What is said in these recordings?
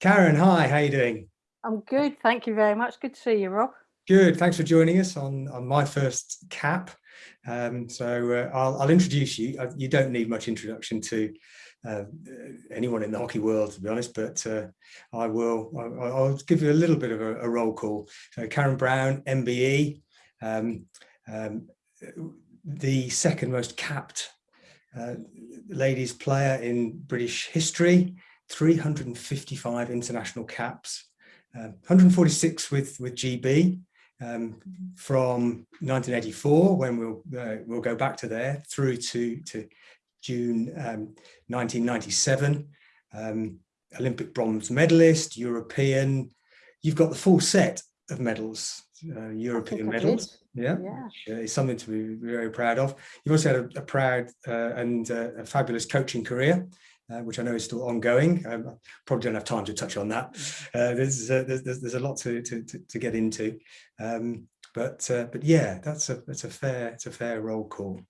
Karen, hi, how are you doing? I'm good, thank you very much. Good to see you, Rob. Good, thanks for joining us on, on my first cap. Um, so uh, I'll, I'll, introduce you. Uh, you don't need much introduction to uh, anyone in the hockey world, to be honest, but uh, I will, I'll, I'll, give you a little bit of a, a roll call. So Karen Brown, MBE, um, um, the second most capped uh, ladies player in British history, 355 international caps, uh, 146 with, with GB um, from 1984, when we'll, uh, we'll go back to there, through to, to June um, 1997. Um, Olympic bronze medalist, European, you've got the full set of medals, uh, European medals. Yeah, yeah. Is something to be very proud of. You've also had a, a proud uh, and uh, a fabulous coaching career uh, which I know is still ongoing. I probably don't have time to touch on that. Mm-hmm. Uh, there's, uh, there's, there's a lot to to, to, to get into, um, but uh, but yeah, that's a that's a fair it's a fair roll call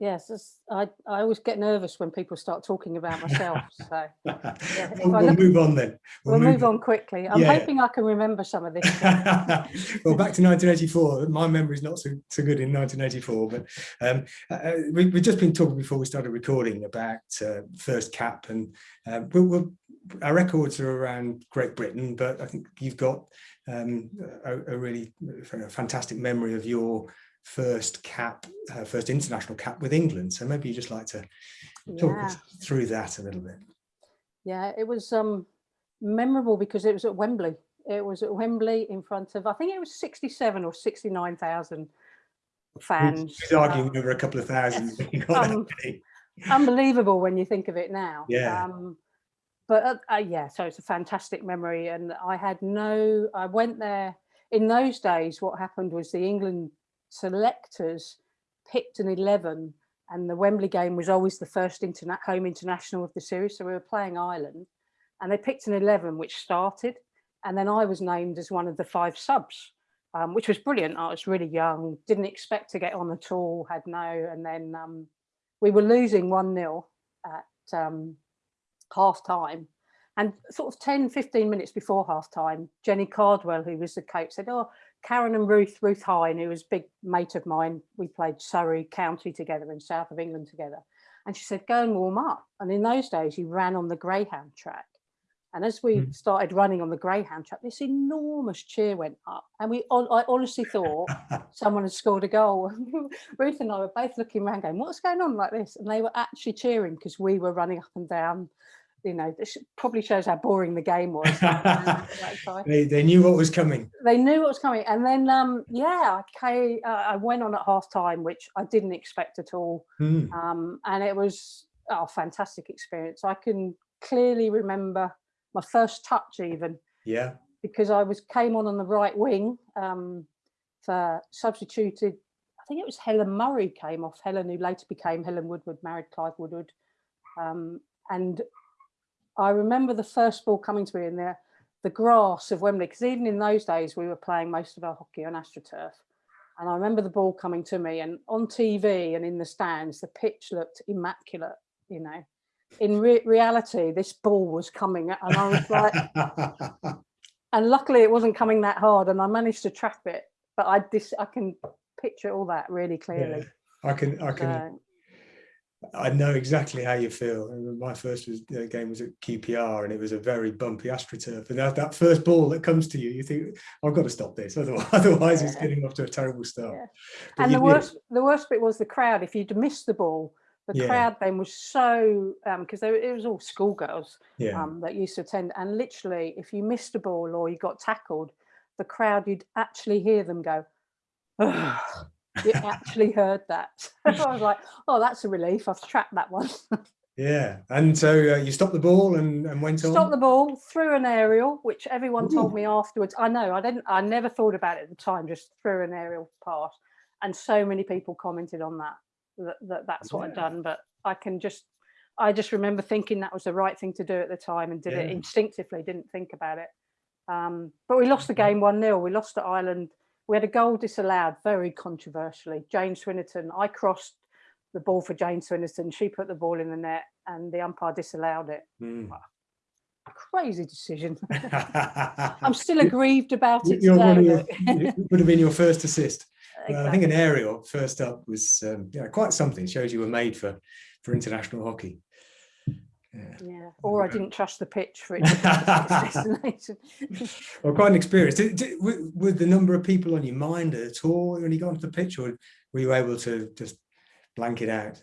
yes, I, I always get nervous when people start talking about myself. So yeah, we'll, we'll look, move on then. We'll, we'll move, on. on quickly. I'm yeah. hoping I can remember some of this. well, back to 1984. My memory is not so, so good in 1984, but um, uh, uh, we, have just been talking before we started recording about uh, first cap, and uh, we'll, our records are around Great Britain, but I think you've got um, a, a, really fantastic memory of your first cap, uh, first international cap with England. So maybe you just like to talk yeah. through that a little bit. Yeah, it was um, memorable because it was at Wembley. It was at Wembley in front of, I think it was 67 or 69,000 fans. He's arguing um, over a couple of thousand. um, unbelievable when you think of it now. Yeah. Um, but uh, uh, yeah, so it's a fantastic memory. And I had no, I went there in those days. What happened was the England selectors picked an 11 and the Wembley game was always the first interna home international of the series. So we were playing Ireland and they picked an 11 which started. And then I was named as one of the five subs, um, which was brilliant. I was really young, didn't expect to get on at all, had no. And then um, we were losing 1 0 at um, half time. And sort of 10, 15 minutes before half time, Jenny Cardwell, who was the coach, said, Oh, Karen and Ruth, Ruth Hine, who was a big mate of mine, we played Surrey County together in south of England together. And she said, go and warm up. And in those days, you ran on the Greyhound track. And as we mm. started running on the Greyhound track, this enormous cheer went up. And we, I honestly thought someone had scored a goal. Ruth and I were both looking around going, what's going on like this? And they were actually cheering because we were running up and down you know, this probably shows how boring the game was. they, they knew what was coming. They knew what was coming. And then, um, yeah, I, uh, I went on at half time, which I didn't expect at all. Mm. Um, and it was oh, a fantastic experience. I can clearly remember my first touch even. Yeah. Because I was came on on the right wing um, for substituted, I think it was Helen Murray came off, Helen who later became Helen Woodward, married Clive Woodward. Um, and I remember the first ball coming to me in the, the grass of Wembley, because even in those days, we were playing most of our hockey on AstroTurf. And I remember the ball coming to me and on TV and in the stands, the pitch looked immaculate, you know. In re reality, this ball was coming and I was like, and luckily it wasn't coming that hard and I managed to trap it, but I, this, I can picture all that really clearly. Yeah, I can, I can, I know exactly how you feel. My first was, uh, game was at QPR and it was a very bumpy AstroTurf. And that, that first ball that comes to you, you think, I've got to stop this. Otherwise, otherwise yeah. it's getting off to a terrible start. Yeah. And the worst, the worst bit was the crowd. If you'd missed the ball, the yeah. crowd then was so, because um, it was all schoolgirls um, that used to attend. And literally, if you missed a ball or you got tackled, the crowd, you'd actually hear them go, you actually heard that. I was like, oh, that's a relief. I've tracked that one. yeah. And so uh, you stopped the ball and, and went on? Stopped the ball, threw an aerial, which everyone Ooh. told me afterwards. I know, I didn't, I never thought about it at the time, just threw an aerial pass. And so many people commented on that, that, that that's what yeah. I'd done. But I can just, I just remember thinking that was the right thing to do at the time and did yeah. it instinctively, didn't think about it. Um, but we lost the game 1-0. We lost to Ireland we had a goal disallowed very controversially. Jane Swinnerton, I crossed the ball for Jane Swinnerton. She put the ball in the net and the umpire disallowed it. Mm. crazy decision. I'm still aggrieved about it You're today. your- it would have been your first assist. Uh, I think an aerial first up was um, yeah, quite something. Shows you were made for for international hockey. Yeah. Yeah, or I didn't trust the pitch for it. to get to its destination. Well, quite an experience. Did, did, w- were the number of people on your mind at all when you got onto the pitch, or were you able to just blank it out?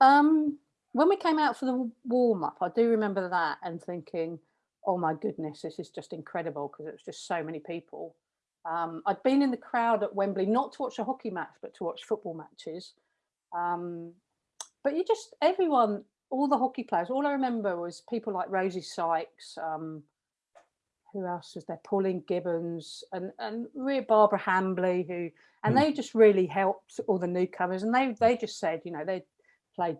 Um, when we came out for the warm up, I do remember that and thinking, "Oh my goodness, this is just incredible!" Because it was just so many people. Um, I'd been in the crowd at Wembley not to watch a hockey match, but to watch football matches. Um, but you just everyone, all the hockey players. All I remember was people like Rosie Sykes. Um, who else was there? Pauline Gibbons and and Barbara Hambley, who and Hmm. they just really helped all the newcomers. And they they just said, you know, they played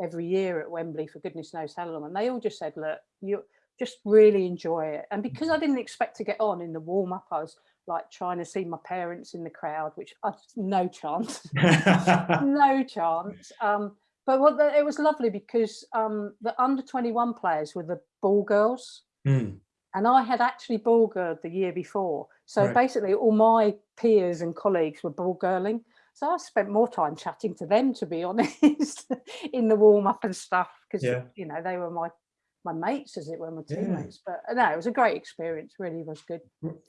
every year at Wembley for goodness knows how long, and they all just said, look, you just really enjoy it. And because I didn't expect to get on in the warm up, I was like trying to see my parents in the crowd, which I no chance no chance. Um, but what the, it was lovely because um, the under 21 players were the ball girls. Hmm. And I had actually ball girled the year before. So Right. basically, all my peers and colleagues were ball girling. So I spent more time chatting to them, to be honest, in the warm up and stuff, because Yeah. you know they were my my mates, as it were, my Yeah. teammates. But uh, no, it was a great experience. Really was good.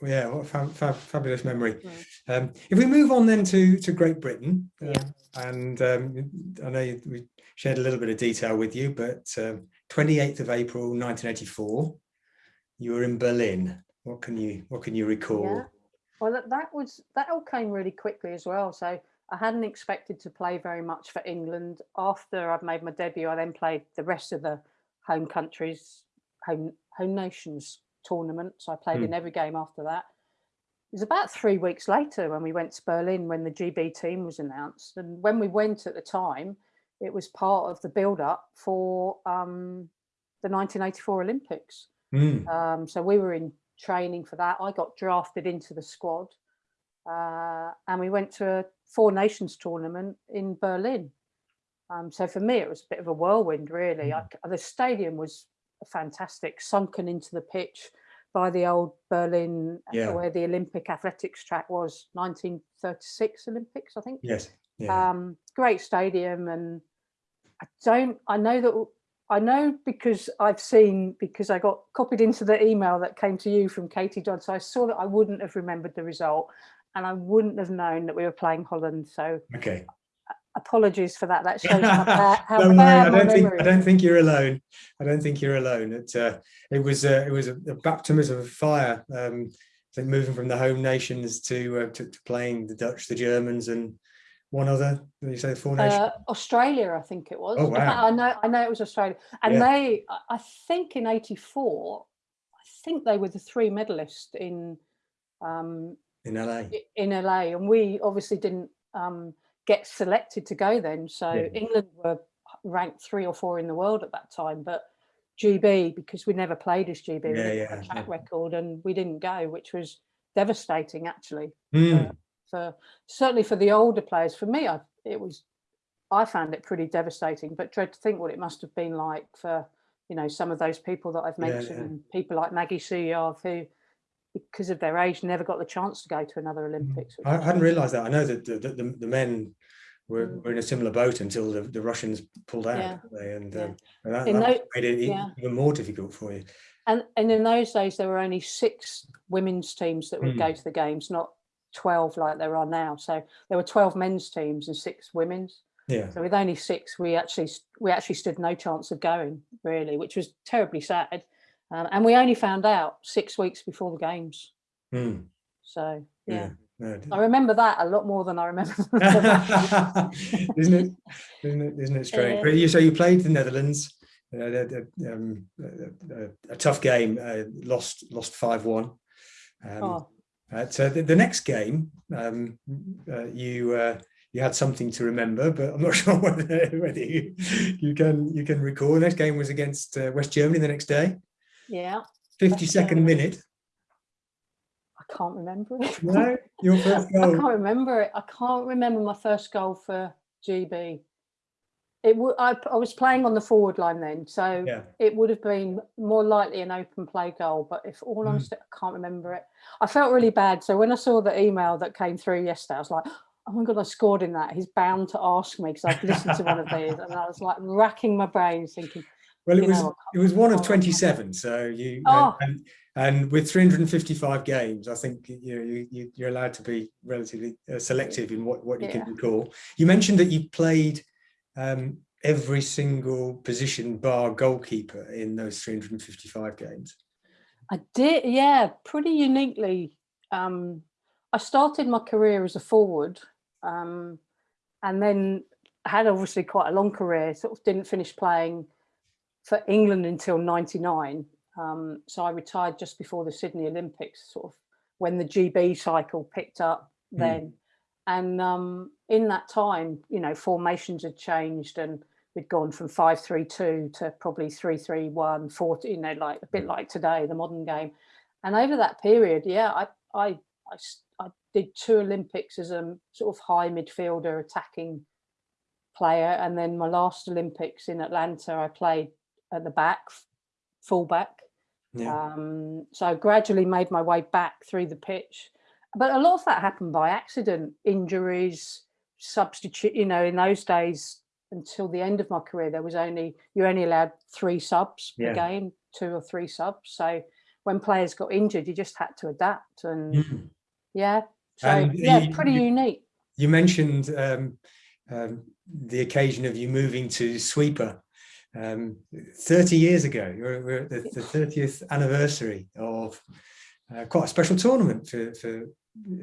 Yeah, what a fab, fab, fabulous memory. Mm. Um, if we move on then to, to Great Britain, Yeah. um, and um, I know you- we shared a little bit of detail with you, but um, 28th of April 1984, you were in Berlin. What can you what can you recall? Yeah. Well, that, that was that all came really quickly as well. So I hadn't expected to play very much for England. After I'd made my debut, I then played the rest of the home countries, home home nations tournament. So I played Hmm. in every game after that. It was about three weeks later when we went to Berlin when the GB team was announced. And when we went at the time, it was part of the build up for um, the 1984 Olympics. Mm, Um, so we were in training for that. I got drafted into the squad, uh, and we went to a Four Nations tournament in Berlin. Um, so for me, it was a bit of a whirlwind, really. I c the stadium was fantastic, sunken into the pitch by the old Berlin, uh, Yeah. where the Olympic athletics track was, 1936 Olympics, I think yes. Yeah. um, great stadium and I don't I know that I know because I've seen because I got copied into the email that came to you from Katie Dodd so I saw that I wouldn't have remembered the result and I wouldn't have known that we were playing Holland so okay. Apologies for that that shows how bad, how Don't worry, I my don't think I don't think you're alone. I don't think you're alone. It uh, it was uh, it was a, a baptism of fire. Um, I think moving from the home nations to, uh, to to playing the Dutch, the Germans, and one other. Did you say four nations? Uh, Australia, I think it was. Oh, wow. I know, I know it was Australia, and Yeah. they, I- I think in '84, I think they were the three medalists in um, in LA. in LA, and we obviously didn't um, get selected to go then. So Yeah. England were ranked three or four in the world at that time, but GB because we never played as GB, we Yeah, yeah, a track yeah. record, and we didn't go, which was devastating actually Mm, for certainly for the older players. For me, I it was I found it pretty devastating, but dread to think what it must have been like for you know some of those people that I've mentioned, yeah. and people like Maggie Souyave who, because of their age, never got the chance to go to another Olympics. Mm. I hadn't realised that. I know that the, the, the, men were, Mm. were in a similar boat until the, the Russians pulled out, Yeah. they? and, Yeah. um, and that, that tho- made it yeah. even more difficult for you. And and in those days, there were only six women's teams that would Mm. go to the games, not twelve like there are now. So there were twelve men's teams and six women's. Yeah. So with only six, we actually we actually stood no chance of going really, which was terribly sad. Um, and we only found out six weeks before the games. Mm, So yeah, No, I remember that a lot more than I remember. isn't it? Isn't it? Isn't it strange? Yeah. But you so you played the Netherlands. Uh, um, a, a- tough game. Uh, lost lost five one. Um, oh, uh, so the, the next game, um, uh, you uh, you had something to remember, but I'm not sure whether, whether you, you can you can recall. The next game was against uh, West Germany the next day. Yeah, Fifty second Germany. minute. I can't remember it. No, your first goal. I can't remember it. I can't remember my first goal for GB. it would. I, I was playing on the forward line then, so Yeah. it would have been more likely an open play goal. But if all Mm. honesty, I can't remember it. I felt really bad. So when I saw the email that came through yesterday, I was like, "Oh my god, I scored in that." He's bound to ask me because I've listened to one of these, and I was like racking my brains, thinking, Well, it You was know, it was one of oh. 27, so you Oh. and, and with 355 games, I think you know you, you you're allowed to be relatively uh, selective in what what you Yeah. can recall. You mentioned that you played um, every single position bar goalkeeper in those 355 games. I did, yeah, pretty uniquely. Um, I started my career as a forward, um, and then had obviously quite a long career. Sort of didn't finish playing for England until '99. Um, so I retired just before the Sydney Olympics, sort of when the GB cycle picked up Mm. then. And um, in that time, you know, formations had changed and we'd gone from 5-3-2 to probably 3-3-1, 4, you know, like a bit like today, the modern game. And over that period, yeah, I I I did two Olympics as a sort of high midfielder attacking player. And then my last Olympics in Atlanta, I played at the back, full back. Yeah, Um, so I gradually made my way back through the pitch. But a lot of that happened by accident, injuries, substitute, you know, in those days until the end of my career, there was only, you're only allowed three subs per Yeah. game, two or three subs. So when players got injured, you just had to adapt and Mhm. yeah. So yeah, you- pretty you- unique. You mentioned um, um, the occasion of you moving to Sweeper um, 30 years ago. We're at the, the 30th anniversary of uh, quite a special tournament for, for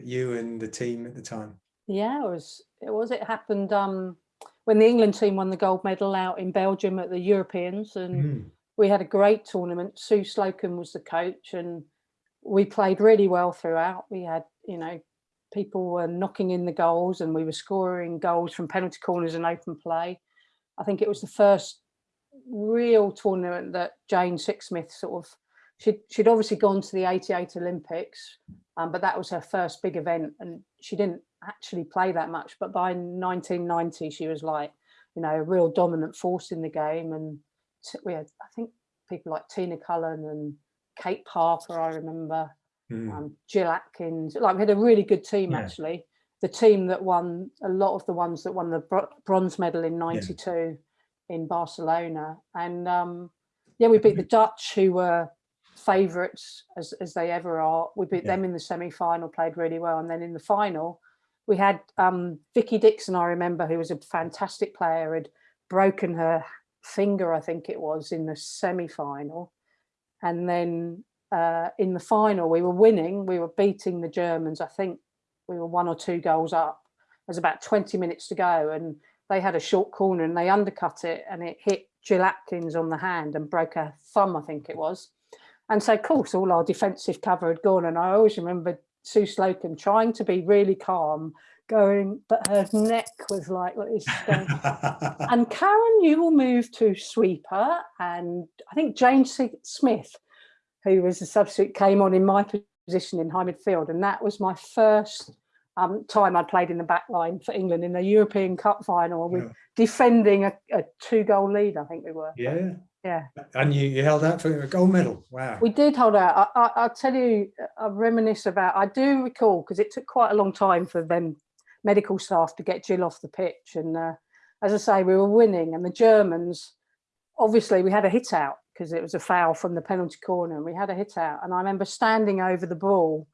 you and the team at the time. Yeah, it was. It was. It happened um, when the England team won the gold medal out in Belgium at the Europeans, and Mm. we had a great tournament. Sue Slocombe was the coach, and we played really well throughout. We had, you know, people were knocking in the goals, and we were scoring goals from penalty corners and open play. I think it was the first real tournament that Jane Sixsmith sort of she'd she'd obviously gone to the 88 Olympics, um, but that was her first big event and she didn't actually play that much. But by 1990, she was like, you know, a real dominant force in the game. And we had, I think, people like Tina Cullen and Kate Parker, I remember, Mm. um, Jill Atkins. Like we had a really good team Yeah. actually. The team that won a lot of the ones that won the bronze medal in '92 in Barcelona, and um, yeah, we beat the Dutch, who were favourites as as they ever are. We beat Yeah. them in the semi final, played really well, and then in the final, we had um, Vicky Dixon. I remember who was a fantastic player, had broken her finger, I think it was, in the semi final, and then uh, in the final, we were winning. We were beating the Germans. I think we were one or two goals up. There's about 20 minutes to go, and they had a short corner and they undercut it, and it hit Jill Atkins on the hand and broke her thumb, I think it was. And so, of course, all our defensive cover had gone. And I always remember Sue Slocombe trying to be really calm, going, but her neck was like, like this. going, and Karen, you will move to sweeper. And I think Jane S- Smith, who was a substitute, came on in my position in high midfield. And that was my first um, time I played in the back line for England in the European Cup final with defending a, a two goal lead, I think we were. yeah. Yeah. And you, you held out for a gold medal. Wow. We did hold out. I, I, I'll tell you, I reminisce about, I do recall, because it took quite a long time for them medical staff to get Jill off the pitch. And uh, as I say, we were winning and the Germans, obviously we had a hit out because it was a foul from the penalty corner and we had a hit out. And I remember standing over the ball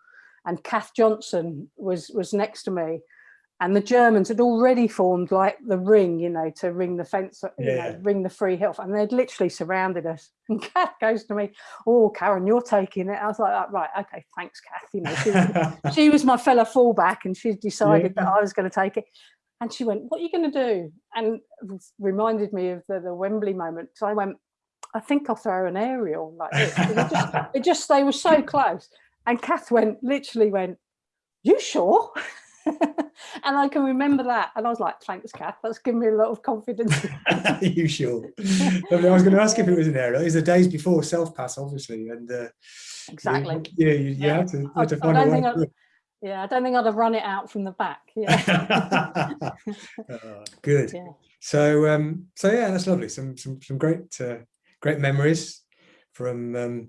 and Kath Johnson was, was next to me and the Germans had already formed like the ring, you know, to ring the fence, you Yeah. know, ring the free off, and they'd literally surrounded us. And Kath goes to me, "Oh, Karen, you're taking it." I was like, "Oh, "Right, okay, thanks, Kath." You know, she was, she was my fellow fallback and she decided that I was going to take it. And she went, "What are you going to do?" And reminded me of the, the Wembley moment. So I went, "I think I'll throw an aerial like this." It just, it just they were so close. And Kath went, literally went, "You sure?" and I can remember that. And I was like, thanks, Kath. That's given me a lot of confidence. you sure? Lovely. I was going to ask if it was an error. It was the days before self pass, obviously, and uh, exactly. You, yeah, you, you Yeah. had to, you I- had to find a don't way. think I, yeah, I don't think I'd have run it out from the back. Yeah. Oh, good. yeah. So um, so yeah, that's lovely. Some some some great uh, great memories from um,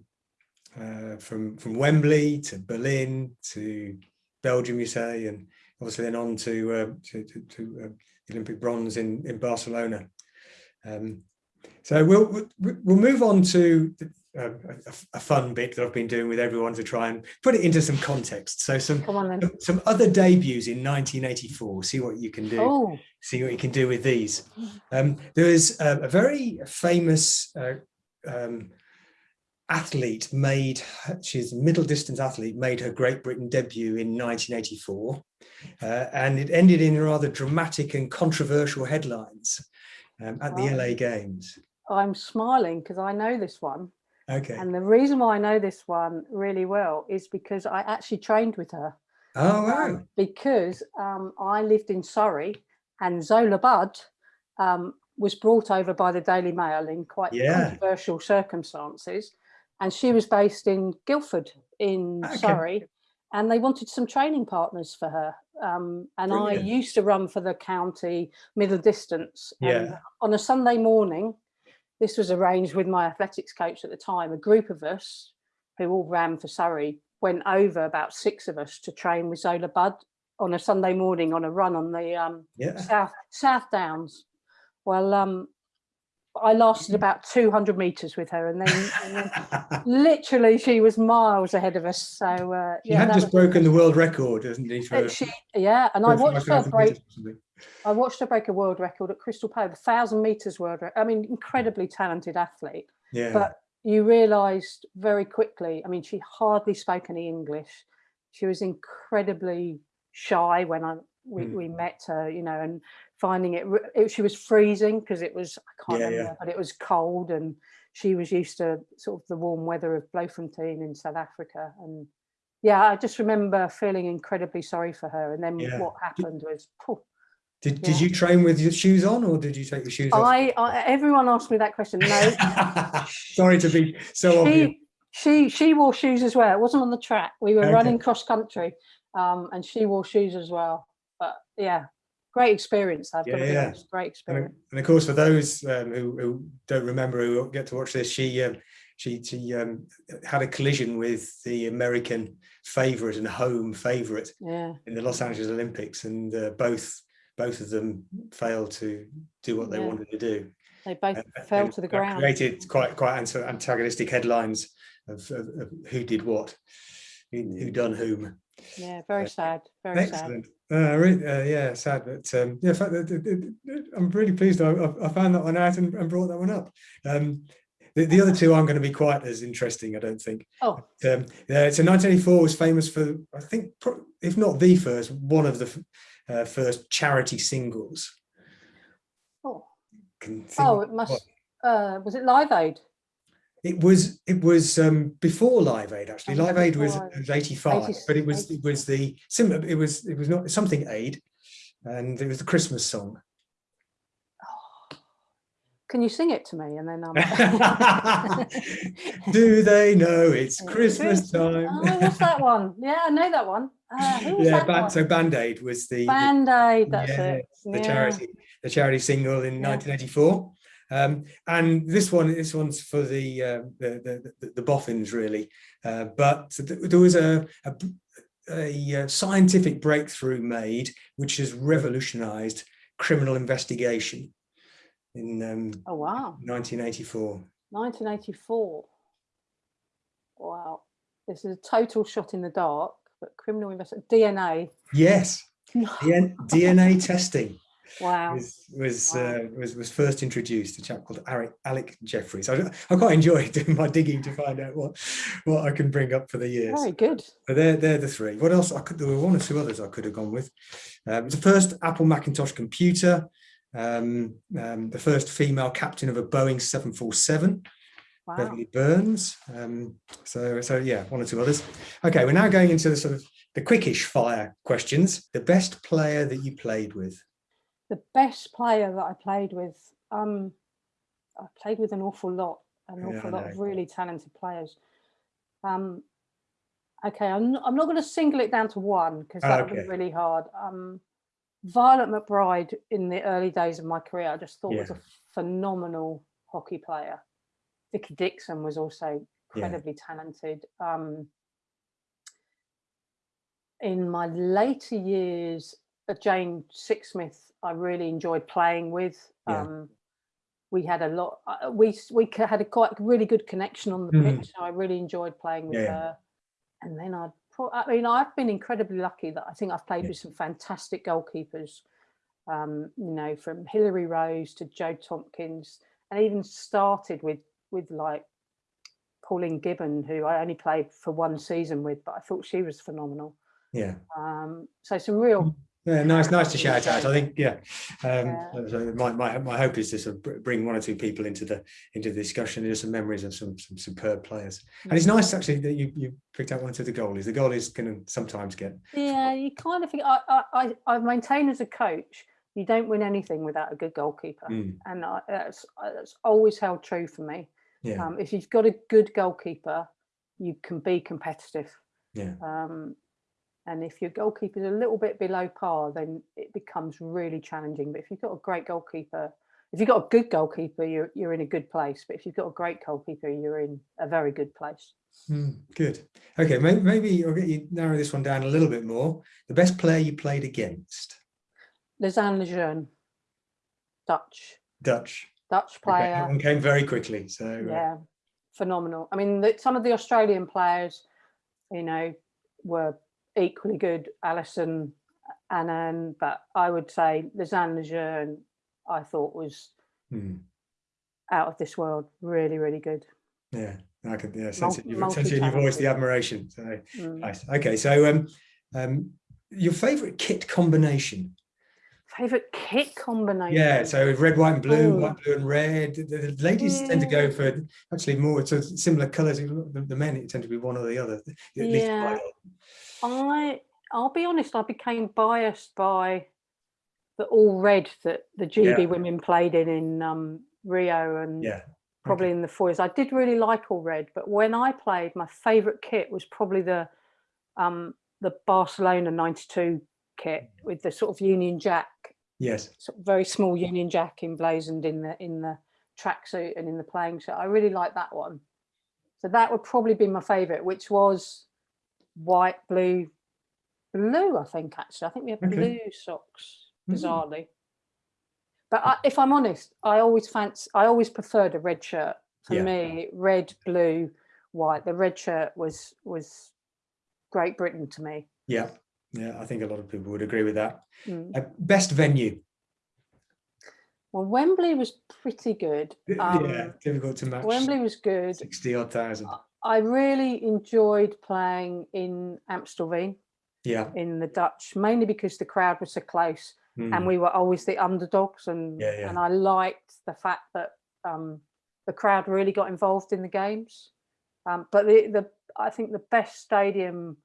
uh, from from Wembley to Berlin to Belgium, you say, and obviously then on to uh, to, to, to uh, the Olympic bronze in in Barcelona. Um, so we'll we'll move on to the, uh, a, a fun bit that I've been doing with everyone to try and put it into some context. So some on some other debuts in 1984. See what you can do Oh, see what you can do with these. Um, there is a, a very famous uh, um, athlete made, she's a middle distance athlete, made her Great Britain debut in 1984. Uh, and it ended in rather dramatic and controversial headlines um, at the. LA Games. I'm smiling because I know this one. Okay. And the reason why I know this one really well is because I actually trained with her. Oh, wow. um, because um, I lived in Surrey and Zola Budd um, was brought over by the Daily Mail in quite Yeah. controversial circumstances. And she was based in Guildford in Okay. Surrey. And they wanted some training partners for her. Um, and Brilliant. I used to run for the county middle distance. and Yeah. on a Sunday morning, this was arranged with my athletics coach at the time, a group of us who all ran for Surrey went over about six of us to train with Zola Budd on a Sunday morning on a run on the um, Yeah. South South Downs. Well, um, I lasted about 200 meters with her, and then, and then literally she was miles ahead of us. So uh, She yeah, had just was- broken the world record, hasn't he? For, she, yeah, and I watched her break. meters or something. I watched her break a world record at Crystal Palace, the thousand meters world. Record. I mean, incredibly talented athlete. Yeah. but you realized very quickly i mean she hardly spoke any english she was incredibly shy when i we, Mm. we met her you know and finding it, it she was freezing because it was i can't Yeah, yeah. remember but it was cold and she was used to sort of the warm weather of bloemfontein in south africa and yeah i just remember feeling incredibly sorry for her and then Yeah. what happened was phew, did, did you train with your shoes on or did you take your shoes off? I, I everyone asked me that question no Sorry to be so obvious. she she she wore shoes as well. It wasn't on the track. We were Okay. running cross country, um, and she wore shoes as well. But yeah, great experience. I've got to be Yeah. honest. Great experience. and of course, for those um, who, who don't remember who get to watch this, she um, she she um, had a collision with the American favourite and home favourite Yeah, in the Los Angeles Olympics, and uh, both both of them failed to do what they Yeah. wanted to do. they both And- fell to the ground. Created quite quite anta- antagonistic headlines of, of, of who did what, who, who done whom. Yeah, very sad. Very sad. Excellent. Uh, re- uh, yeah, sad, but um, yeah, fact, that- that- that- I'm really pleased I, I- I found that one out and, and brought that one up. Um, the, the other two aren't going to be quite as interesting, I don't think. Oh, Um, yeah, so 1984 was famous for, I think, if not the first, one of the uh, first charity singles. oh, oh! It must. Uh, was it Live Aid? It was it was um, before Live Aid actually. Oh, Live Aid was, was 85, 80 but it was it was the similar. It was it was not something Aid, and it was the Christmas song. Can you sing it to me? And then um, Do they know it's Christmas time? Oh, what's that one? Yeah, I know that one. Uh, yeah, ban- one? so Band Aid was the, Band Aid. That's it. the Yeah. charity the charity single in Yeah. 1984. Um, and this one, this one's for the uh, the, the, the boffins really, uh, but th- there was a, a a uh, scientific breakthrough made which has revolutionized criminal investigation in um, Oh wow. 1984. 1984. Wow. This is a total shot in the dark, but criminal investigation DNA. Yes, DNA testing Wow. was was, Wow. uh, was was first introduced. A chap called Alec, Alec Jeffreys. I, I quite enjoy doing my digging to find out what what I can bring up for the years. Very good. But they're they're the three. What else? I could there were one or two others I could have gone with. Um, the first Apple Macintosh computer. Um, um, the first female captain of a Boeing 747. Wow. Beverly Burns. Um, so, so yeah, one or two others. Okay, we're now going into the sort of the quickish fire questions. The best player that you played with. The best player that I played with, um, I played with an awful lot, an Yeah, awful lot of really talented players. Um, Okay, I'm not, I'm not going to single it down to one because that would be really hard. Um, Violet McBride in the early days of my career, I just thought was a phenomenal hockey player. Vicky Dixon was also Yeah. incredibly talented. Um, in my later years, Jane Sixsmith, I really enjoyed playing with. Yeah. Um, we had a lot. Uh, we we had a quite really good connection on the Mm. pitch. So I really enjoyed playing with Yeah, her. And then I'd. Pro- I mean, I've been incredibly lucky that I think I've played Yeah. with some fantastic goalkeepers. Um, you know, from Hilary Rose to Joe Tompkins, and even started with with like Pauline Gibbon, who I only played for one season with, but I thought she was phenomenal. Yeah. Um, so some real Yeah, nice, nice to shout out. I think, yeah. Um, Yeah. so my, my, my hope is to sort of bring one or two people into the into the discussion. There's some memories of some some superb players, and it's nice actually that you you picked out one of the goalies. The goalies can sometimes get Yeah, you kind of think. I, I, I, I maintain as a coach, you don't win anything without a good goalkeeper, Mm, and I, that's, that's always held true for me. yeah, Um, if you've got a good goalkeeper, you can be competitive. yeah, Um, and if your goalkeeper's a little bit below par, then it becomes really challenging. But if you've got a great goalkeeper, if you've got a good goalkeeper, you're you're in a good place. But if you've got a great goalkeeper, you're in a very good place. Mm, good. Okay, maybe, maybe I'll get you narrow this one down a little bit more. The best player you played against, Lisanne Lejeune, Dutch, Dutch. Dutch Okay, that player. one came very quickly. So uh, yeah phenomenal i mean the, some of the australian players you know were equally good alyson annan but i would say Lisanne Lejeune i thought was mm, out of this world really really good yeah, I could yeah sense it. You've sense in your voice the admiration. So Mm. nice. Okay, so um, um, your favourite kit combination? favorite kit combination Yeah, so red, white, and blue, Oh. white, blue, and red. The, ladies tend to go for actually more to similar colours. The, the men tend to be one or the other. Yeah. I i'll be honest i became biased by the all red that the gb Yeah. women played in in um rio and Yeah, probably in the fours. I did really like all red, but when I played, my favourite kit was probably the um, the Barcelona '92 kit with the sort of Union Jack, yes, sort of very small Union Jack emblazoned in the in the tracksuit and in the playing shirt. I really like that one. So that would probably be my favourite, which was white, blue, blue. I think actually, I think we have Okay. blue socks. Mm. Bizarrely. But I, if I'm honest, I always fancy, I always preferred a red shirt. For Yeah. me, red, blue, white. The red shirt was was Great Britain to me. yeah, yeah. I think a lot of people would agree with that. Mm. Uh, best venue? Well, Wembley was pretty good. Um, yeah, difficult to match. Wembley was good. sixty odd thousand. I really enjoyed playing in Amstelveen Yeah, in the Dutch, mainly because the crowd was so close mm, and we were always the underdogs and Yeah, yeah. and I liked the fact that um, the crowd really got involved in the games. Um, but the, the I think the best stadium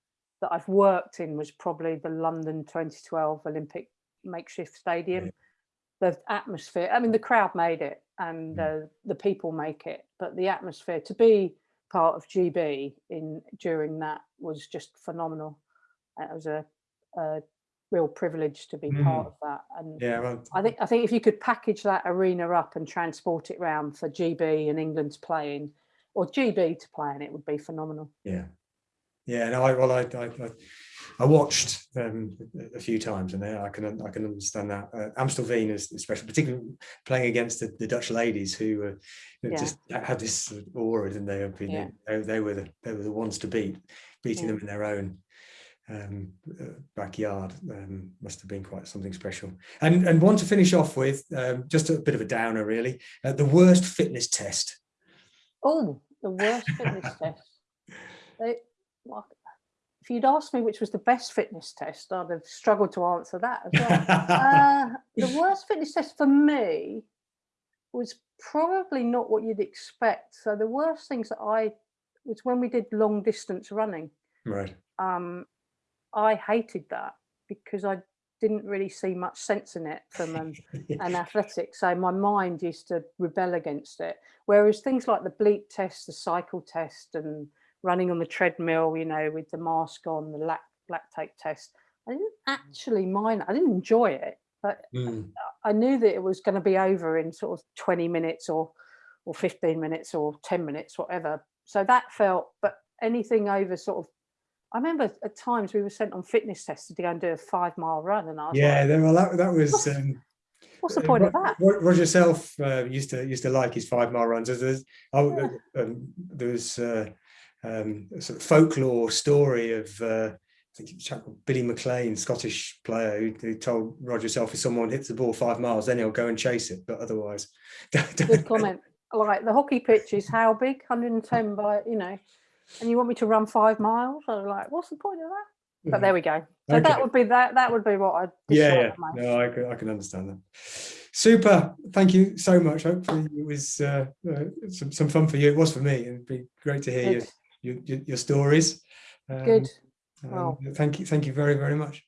that I've worked in was probably the London 2012 Olympic makeshift stadium. The atmosphere, I mean, the crowd made it and Mm. uh, the people make it, but the atmosphere to be part of GB in during that was just phenomenal. It was a, a real privilege to be part Mm. of that. And yeah. Well, I think I think if you could package that arena up and transport it round for GB and England to play in, or GB to play in, it would be phenomenal. Yeah, yeah. No, I well, I I, I, watched um, a- few times, and I can I can understand that. Uh, Amstelveen is especially, particularly playing against the, the Dutch ladies who uh, Yeah. just had this aura, and they been Yeah. they, they were the they were the ones to beat, beating Yeah. them in their own um, uh, backyard um, must have been quite something special. And and one to finish off with, um, just a bit of a downer, really. Uh, the worst fitness test. Oh, the worst fitness test. They, if you'd asked me which was the best fitness test, I'd have struggled to answer that as well. uh, the worst fitness test for me was probably not what you'd expect. So the worst things that I was when we did long distance running. right. Um, I hated that because I didn't really see much sense in it from an, an athletic. So my mind used to rebel against it. Whereas things like the bleep test, the cycle test, and running on the treadmill, you know, with the mask on, the lac lactate test. I didn't actually mind. I didn't enjoy it, but Mm. I knew that it was going to be over in sort of 20 minutes or or 15 minutes or 10 minutes, whatever. So that felt, but anything over sort of, I remember at times we were sent on fitness tests to go and do a five mile run, and I was Yeah, like, well, that, that was. Um, what's the uh, point of that? Roger Self uh, used to used to like his five mile runs. There's, there's, oh, Yeah. um, there was uh, um, sort of folklore story of uh, I think chap called Billy McLean, Scottish player, who, who told Roger Self if someone hits the ball five miles, then he'll go and chase it, but otherwise, don't- Good comment. Like the hockey pitch is how big? 110 by, you know, and you want me to run five miles? I'm like, what's the point of that? But there we go. So Okay. that would be that. That would be what I yeah, yeah. no, I can, I can understand that. Super, thank you so much. Hopefully it was uh, uh, some, some fun for you. It was for me. It'd be great to hear Good. Your, your, your stories. Um, Good. um, Well. thank you, thank you very, very much.